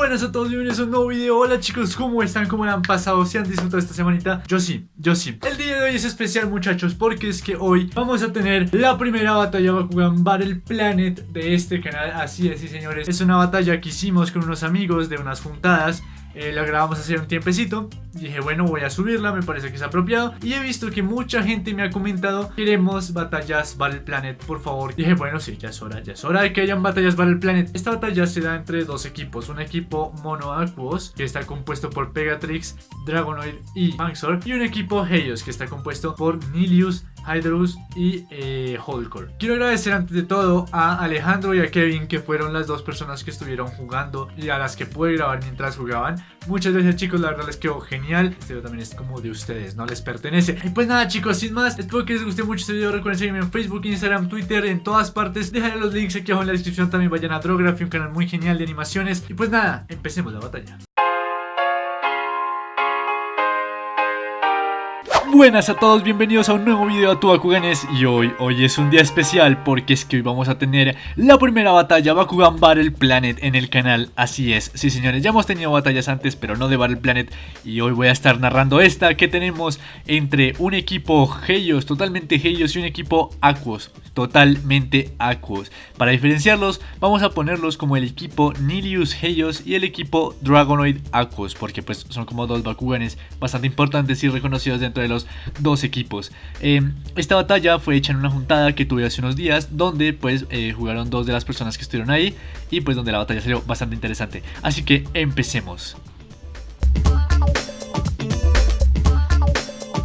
buenas a todos, bienvenidos a un nuevo video Hola chicos, ¿cómo están? ¿Cómo han pasado? ¿Se han disfrutado esta semanita? Yo sí, yo sí El día de hoy es especial muchachos porque es que hoy vamos a tener la primera batalla Bakugan Battle Planet de este canal Así es, sí señores Es una batalla que hicimos con unos amigos de unas juntadas eh, la grabamos hace un tiempecito. Dije bueno voy a subirla, me parece que es apropiado Y he visto que mucha gente me ha comentado Queremos batallas Battle Planet, por favor Dije bueno sí, ya es hora, ya es hora de que hayan batallas Battle Planet Esta batalla se da entre dos equipos Un equipo Mono Aquos, que está compuesto por Pegatrix, Dragonoid y Manxor Y un equipo Heios, que está compuesto por Nilius, Hydrus y eh, Quiero agradecer antes de todo a Alejandro y a Kevin que fueron las dos personas que estuvieron jugando y a las que pude grabar mientras jugaban. Muchas gracias chicos, la verdad les quedó genial. Este video también es como de ustedes, no les pertenece. Y pues nada chicos, sin más, espero que les guste mucho este video. Recuerden seguirme en Facebook, Instagram, Twitter, en todas partes. Dejaré los links aquí abajo en la descripción. También vayan a Drography, un canal muy genial de animaciones. Y pues nada, empecemos la batalla. Buenas a todos, bienvenidos a un nuevo video a tu Bakuganes Y hoy, hoy es un día especial porque es que hoy vamos a tener la primera batalla Bakugan Battle Planet en el canal. Así es, sí señores, ya hemos tenido batallas antes pero no de Battle Planet. Y hoy voy a estar narrando esta que tenemos entre un equipo Heios, totalmente Heios y un equipo Aquos Totalmente Aquos. Para diferenciarlos vamos a ponerlos como el equipo Nilius Heios y el equipo Dragonoid Aquos Porque pues son como dos Bakuganes bastante importantes y reconocidos dentro de los dos equipos. Em, esta batalla fue hecha en una juntada que tuve hace unos días donde pues eh, jugaron dos de las personas que estuvieron ahí y pues donde la batalla salió bastante interesante. Así que empecemos.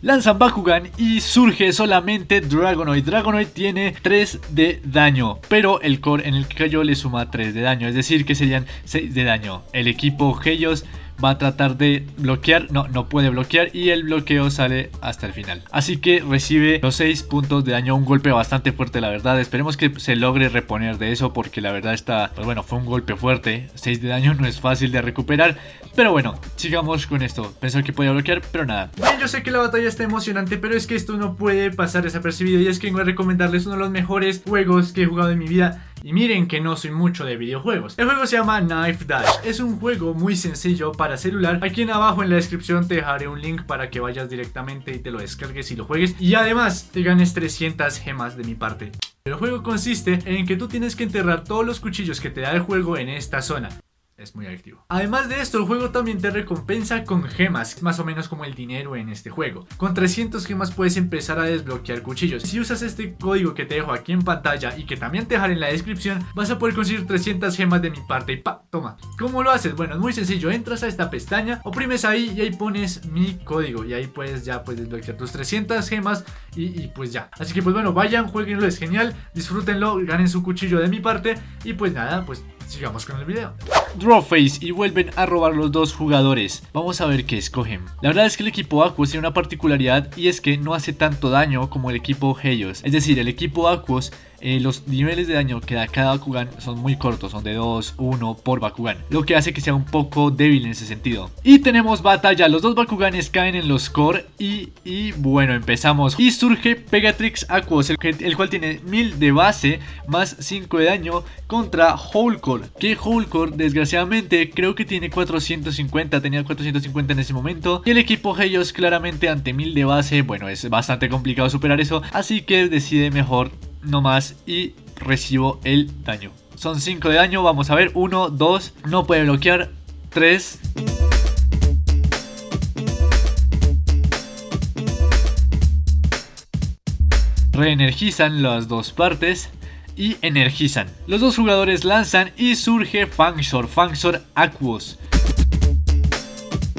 Lanzan Bakugan y surge solamente Dragonoid. Dragonoid tiene 3 de daño, pero el core en el que cayó le suma 3 de daño, es decir que serían 6 de daño. El equipo Helios va a tratar de bloquear, no, no puede bloquear y el bloqueo sale hasta el final. Así que recibe los 6 puntos de daño, un golpe bastante fuerte la verdad, esperemos que se logre reponer de eso porque la verdad está, pues bueno, fue un golpe fuerte, 6 de daño no es fácil de recuperar, pero bueno, sigamos con esto, pensé que podía bloquear, pero nada. Bien, yo sé que la batalla está emocionante, pero es que esto no puede pasar desapercibido. Y es que vengo a recomendarles uno de los mejores juegos que he jugado en mi vida y miren que no soy mucho de videojuegos. El juego se llama Knife Dash. Es un juego muy sencillo para celular. Aquí en abajo en la descripción te dejaré un link para que vayas directamente y te lo descargues y lo juegues. Y además te ganes 300 gemas de mi parte. El juego consiste en que tú tienes que enterrar todos los cuchillos que te da el juego en esta zona es muy adictivo. Además de esto, el juego también te recompensa con gemas, más o menos como el dinero en este juego. Con 300 gemas puedes empezar a desbloquear cuchillos. Si usas este código que te dejo aquí en pantalla y que también te dejaré en la descripción, vas a poder conseguir 300 gemas de mi parte y pa, toma. ¿Cómo lo haces? Bueno, es muy sencillo, entras a esta pestaña, oprimes ahí y ahí pones mi código y ahí puedes ya puedes desbloquear tus 300 gemas y, y pues ya. Así que pues bueno, vayan, jueguenlo, es genial, disfrútenlo, ganen su cuchillo de mi parte y pues nada, pues sigamos con el video. Drawface y vuelven a robar los dos jugadores. Vamos a ver qué escogen. La verdad es que el equipo Aquos tiene una particularidad y es que no hace tanto daño como el equipo Helios. Es decir, el equipo Aquos eh, los niveles de daño que da cada Bakugan son muy cortos, son de 2, 1 por Bakugan, lo que hace que sea un poco débil en ese sentido. Y tenemos batalla, los dos Bakuganes caen en los core y, y bueno, empezamos. Y surge Pegatrix Aquos, el, cual tiene 1000 de base más 5 de daño contra Core que Core desgraciadamente creo que tiene 450, tenía 450 en ese momento. Y el equipo Heios claramente ante 1000 de base, bueno, es bastante complicado superar eso, así que decide mejor no más y recibo el daño. Son 5 de daño, vamos a ver, 1, 2, no puede bloquear, 3... Reenergizan las dos partes y energizan. Los dos jugadores lanzan y surge Fangsor, Fangsor Aquos.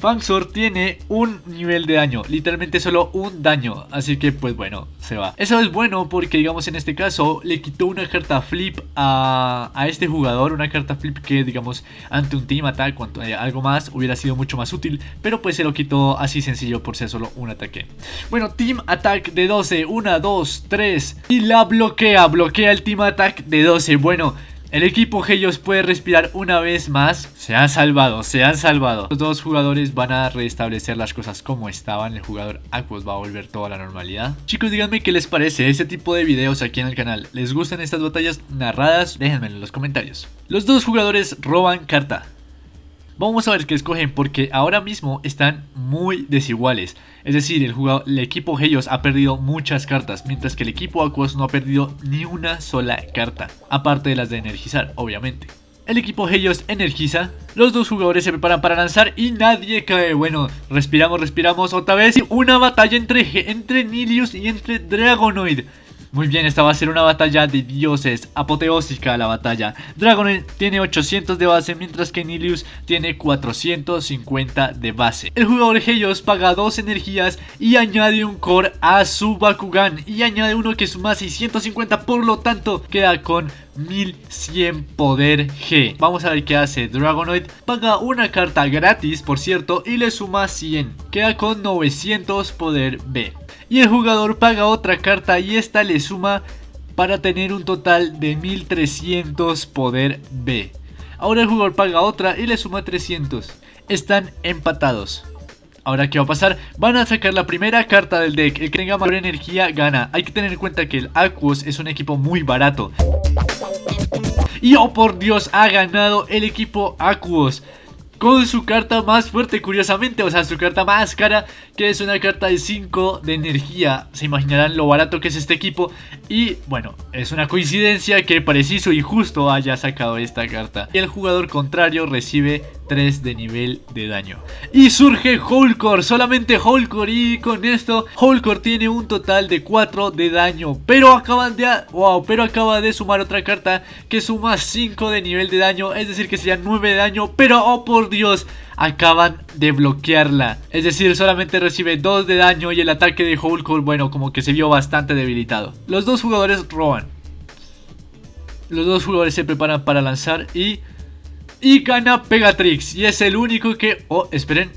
Fangsor tiene un nivel de daño, literalmente solo un daño, así que pues bueno, se va. Eso es bueno porque digamos en este caso le quitó una carta flip a, este jugador, una carta flip que digamos ante un team attack o eh, algo más hubiera sido mucho más útil, pero pues se lo quitó así sencillo por ser solo un ataque. Bueno, team attack de 12, 1, 2, 3 y la bloquea, bloquea el team attack de 12, bueno... El equipo Helios puede respirar una vez más. Se han salvado, se han salvado. Los dos jugadores van a restablecer las cosas como estaban. El jugador Aquos va a volver toda la normalidad. Chicos, díganme qué les parece este tipo de videos aquí en el canal. ¿Les gustan estas batallas narradas? Déjenmelo en los comentarios. Los dos jugadores roban carta. Vamos a ver qué escogen porque ahora mismo están muy desiguales. Es decir, el, equipo Helios ha perdido muchas cartas, mientras que el equipo Aquos no ha perdido ni una sola carta. Aparte de las de energizar, obviamente. El equipo Helios energiza, los dos jugadores se preparan para lanzar y nadie cae. Bueno, respiramos, respiramos otra vez. Una batalla entre, entre Nilius y entre Dragonoid. Muy bien, esta va a ser una batalla de dioses, apoteósica la batalla. Dragon tiene 800 de base, mientras que Nilius tiene 450 de base. El jugador Helios paga dos energías y añade un core a su Bakugan. Y añade uno que suma 650, por lo tanto queda con 1100 poder G. Vamos a ver qué hace Dragonoid. Paga una carta gratis, por cierto, y le suma 100. Queda con 900 poder B y el jugador paga otra carta y esta le suma para tener un total de 1300 poder B. Ahora el jugador paga otra y le suma 300. Están empatados. Ahora, ¿qué va a pasar? Van a sacar la primera carta del deck. El que tenga mayor energía gana. Hay que tener en cuenta que el Aquos es un equipo muy barato. Y oh por Dios, ha ganado el equipo Aquos con su carta más fuerte, curiosamente, o sea, su carta más cara, que es una carta de 5 de energía. Se imaginarán lo barato que es este equipo. Y bueno, es una coincidencia que preciso y justo haya sacado esta carta. Y el jugador contrario recibe 3 de nivel de daño. Y surge Holcore, solamente Holcore y con esto Holcore tiene un total de 4 de daño. Pero acaban de... Wow, pero acaba de sumar otra carta que suma 5 de nivel de daño, es decir que sería 9 de daño. Pero oh por Dios, acaban de bloquearla. Es decir, solamente recibe 2 de daño y el ataque de Holcore, bueno, como que se vio bastante debilitado. Los dos jugadores roban. Los dos jugadores se preparan para lanzar y y gana Pegatrix. Y es el único que... Oh, esperen.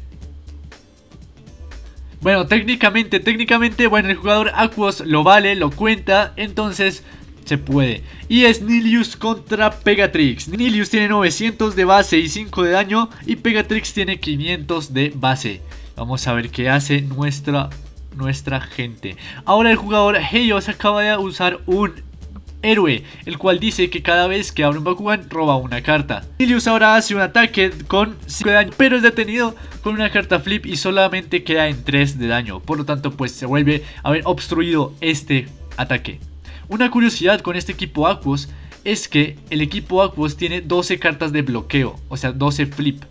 Bueno, técnicamente, técnicamente, bueno, el jugador Aquos lo vale, lo cuenta, entonces se puede. Y es Nilius contra Pegatrix. Nilius tiene 900 de base y 5 de daño y Pegatrix tiene 500 de base. Vamos a ver qué hace nuestra, nuestra gente. Ahora el jugador Heios acaba de usar un héroe, el cual dice que cada vez que abre un Bakugan roba una carta. Nilius ahora hace un ataque con 5 de daño, pero es detenido con una carta flip y solamente queda en 3 de daño. Por lo tanto, pues se vuelve a haber obstruido este ataque. Una curiosidad con este equipo Aquos es que el equipo Aquos tiene 12 cartas de bloqueo, o sea 12 flip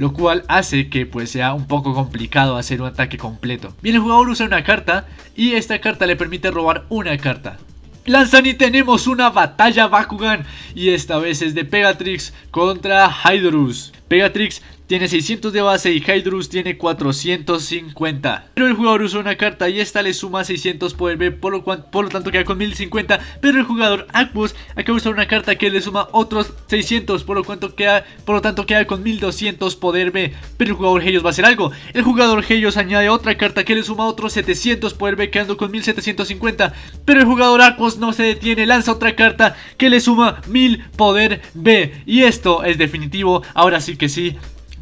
lo cual hace que pues sea un poco complicado hacer un ataque completo. Bien, el jugador usa una carta y esta carta le permite robar una carta. Lanzan y tenemos una batalla Bakugan y esta vez es de Pegatrix contra Hydrus. Pegatrix tiene 600 de base y Hydrus tiene 450. Pero el jugador usa una carta y esta le suma 600 poder B, por lo, por lo tanto queda con 1050. Pero el jugador Aquos acaba de usar una carta que le suma otros 600, por lo, cuanto queda, por lo tanto queda con 1200 poder B. Pero el jugador Helios va a hacer algo. El jugador Helios añade otra carta que le suma otros 700 poder B, quedando con 1750. Pero el jugador Aquos no se detiene, lanza otra carta que le suma 1000 poder B. Y esto es definitivo, ahora sí que sí.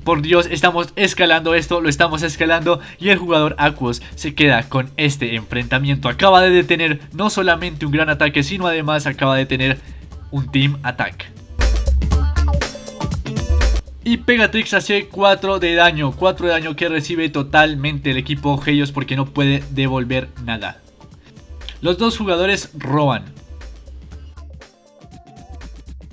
Por Dios, estamos escalando esto, lo estamos escalando y el jugador Aquos se queda con este enfrentamiento. Acaba de detener no solamente un gran ataque, sino además acaba de tener un Team Attack. Y Pegatrix hace 4 de daño, 4 de daño que recibe totalmente el equipo Helios porque no puede devolver nada. Los dos jugadores roban,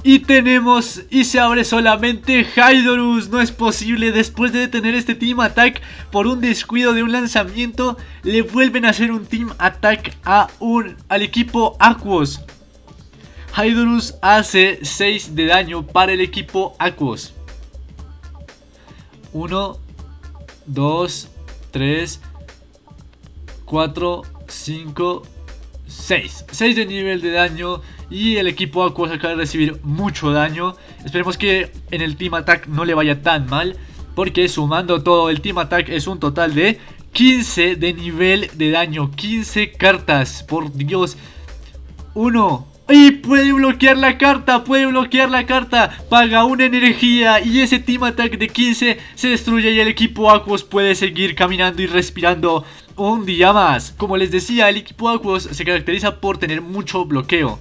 y tenemos, y se abre solamente Hydorus, no es posible, después de detener este Team Attack por un descuido de un lanzamiento, le vuelven a hacer un Team Attack a un, al equipo Aquos. Hydorus hace 6 de daño para el equipo Aquos. 1, 2, 3, 4, 5, 6. 6 de nivel de daño y el equipo Aquos acaba de recibir mucho daño. Esperemos que en el Team Attack no le vaya tan mal. Porque sumando todo el Team Attack es un total de 15 de nivel de daño. 15 cartas, por Dios. 1, y puede bloquear la carta, puede bloquear la carta Paga una energía y ese Team Attack de 15 se destruye y el equipo Aquos puede seguir caminando y respirando un día más Como les decía, el equipo Aquos se caracteriza por tener mucho bloqueo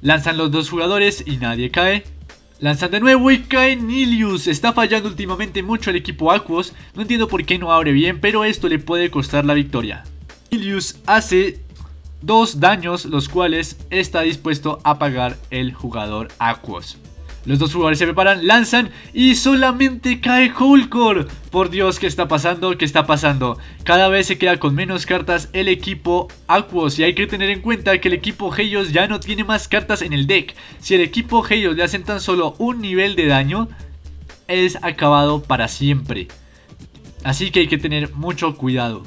Lanzan los dos jugadores y nadie cae Lanzan de nuevo y cae Nilius. Está fallando últimamente mucho el equipo Aquos. No entiendo por qué no abre bien, pero esto le puede costar la victoria. Nilius hace dos daños, los cuales está dispuesto a pagar el jugador Aquos. Los dos jugadores se preparan, lanzan y solamente cae Hulkor. Por Dios, ¿qué está pasando? ¿Qué está pasando? Cada vez se queda con menos cartas el equipo Aquos y hay que tener en cuenta que el equipo Helios ya no tiene más cartas en el deck. Si el equipo Helios le hacen tan solo un nivel de daño, es acabado para siempre. Así que hay que tener mucho cuidado.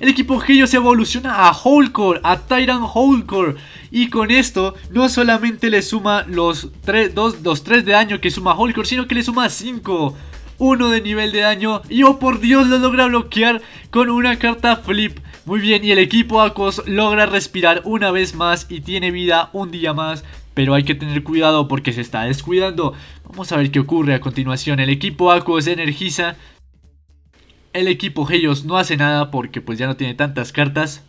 El equipo Helios evoluciona a Holcore, a Tyrant Holcore. Y con esto no solamente le suma los 3, de daño que suma Holcore, sino que le suma 5. 1 de nivel de daño y oh por Dios lo logra bloquear con una carta flip. Muy bien y el equipo Aquos logra respirar una vez más y tiene vida un día más. Pero hay que tener cuidado porque se está descuidando. Vamos a ver qué ocurre a continuación. El equipo Aquos energiza. El equipo Helios no hace nada porque pues ya no tiene tantas cartas.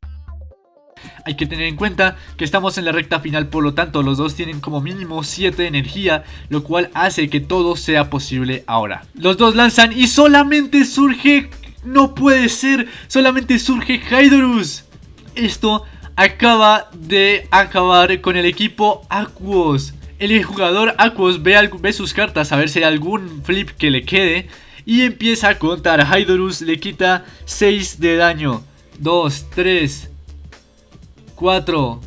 Hay que tener en cuenta que estamos en la recta final, por lo tanto los dos tienen como mínimo 7 de energía, lo cual hace que todo sea posible ahora. Los dos lanzan y solamente surge... No puede ser, solamente surge Hydrus. Esto acaba de acabar con el equipo Aquos. El jugador Aquos ve, ve sus cartas a ver si hay algún flip que le quede y empieza a contar. Hydrus le quita 6 de daño. 2, 3, 4.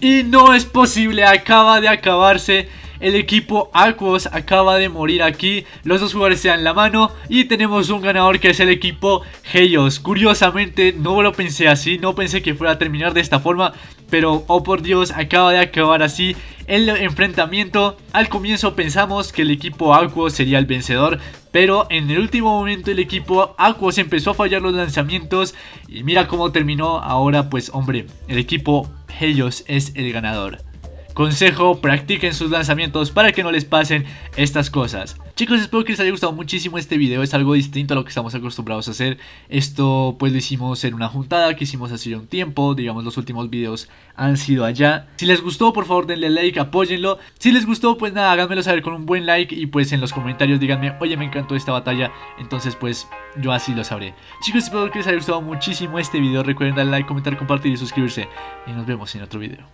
Y no es posible, acaba de acabarse. El equipo Aquos acaba de morir aquí. Los dos jugadores se dan la mano. Y tenemos un ganador que es el equipo Helios. Curiosamente, no lo pensé así. No pensé que fuera a terminar de esta forma. Pero, oh por Dios, acaba de acabar así el enfrentamiento. Al comienzo pensamos que el equipo Aquos sería el vencedor. Pero en el último momento el equipo Aquos empezó a fallar los lanzamientos y mira cómo terminó. Ahora pues hombre, el equipo Helios es el ganador. Consejo, practiquen sus lanzamientos para que no les pasen estas cosas. Chicos, espero que les haya gustado muchísimo este video, es algo distinto a lo que estamos acostumbrados a hacer. Esto pues lo hicimos en una juntada que hicimos hace un tiempo, digamos los últimos videos han sido allá. Si les gustó, por favor denle like, apóyenlo. Si les gustó, pues nada, háganmelo saber con un buen like y pues en los comentarios díganme, oye me encantó esta batalla, entonces pues yo así lo sabré. Chicos, espero que les haya gustado muchísimo este video, recuerden darle like, comentar, compartir y suscribirse. Y nos vemos en otro video.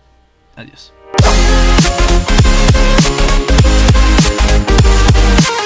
Adiós. We'll be right back.